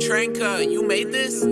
Tranka, you made this?